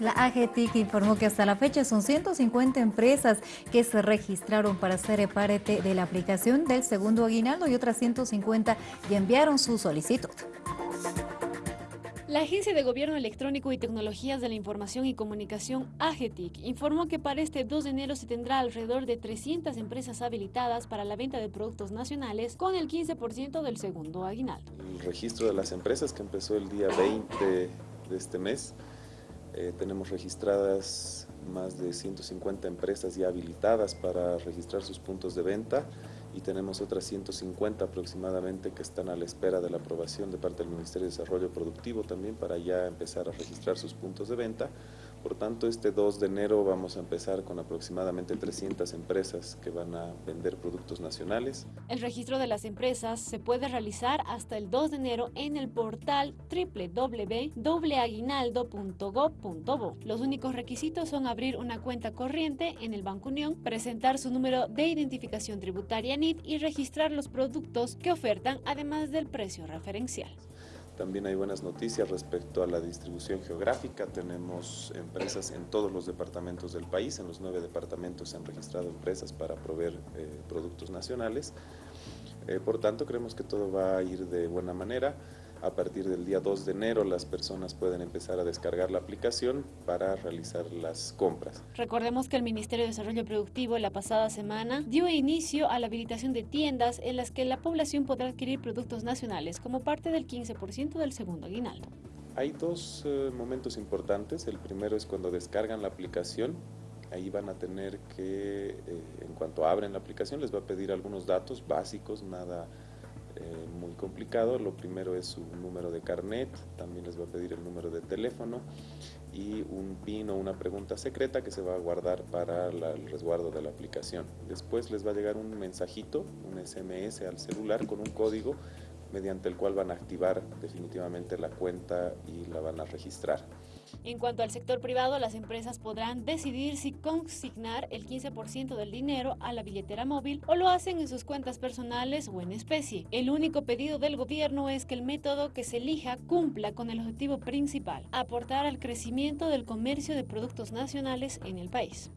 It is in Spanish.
La AGTIC informó que hasta la fecha son 150 empresas que se registraron para ser parte de la aplicación del segundo aguinaldo y otras 150 ya enviaron su solicitud. La Agencia de Gobierno Electrónico y Tecnologías de la Información y Comunicación, AGETIC, informó que para este 2 de enero se tendrá alrededor de 300 empresas habilitadas para la venta de productos nacionales con el 15% del segundo aguinaldo. El registro de las empresas que empezó el día 20 de este mes eh, tenemos registradas más de 150 empresas ya habilitadas para registrar sus puntos de venta y tenemos otras 150 aproximadamente que están a la espera de la aprobación de parte del Ministerio de Desarrollo Productivo también para ya empezar a registrar sus puntos de venta. Por tanto, este 2 de enero vamos a empezar con aproximadamente 300 empresas que van a vender productos nacionales. El registro de las empresas se puede realizar hasta el 2 de enero en el portal www.aguinaldo.gov.bo. Los únicos requisitos son abrir una cuenta corriente en el Banco Unión, presentar su número de identificación tributaria NIT y registrar los productos que ofertan, además del precio referencial. También hay buenas noticias respecto a la distribución geográfica. Tenemos empresas en todos los departamentos del país. En los nueve departamentos se han registrado empresas para proveer eh, productos nacionales. Eh, por tanto, creemos que todo va a ir de buena manera. A partir del día 2 de enero las personas pueden empezar a descargar la aplicación para realizar las compras. Recordemos que el Ministerio de Desarrollo Productivo la pasada semana dio inicio a la habilitación de tiendas en las que la población podrá adquirir productos nacionales como parte del 15% del segundo aguinaldo. Hay dos eh, momentos importantes. El primero es cuando descargan la aplicación. Ahí van a tener que, eh, en cuanto abren la aplicación, les va a pedir algunos datos básicos, nada eh, muy complicado. Lo primero es su número de carnet, también les va a pedir el número de teléfono y un PIN o una pregunta secreta que se va a guardar para el resguardo de la aplicación. Después les va a llegar un mensajito, un SMS al celular con un código mediante el cual van a activar definitivamente la cuenta y la van a registrar. En cuanto al sector privado, las empresas podrán decidir si consignar el 15% del dinero a la billetera móvil o lo hacen en sus cuentas personales o en especie. El único pedido del gobierno es que el método que se elija cumpla con el objetivo principal, aportar al crecimiento del comercio de productos nacionales en el país.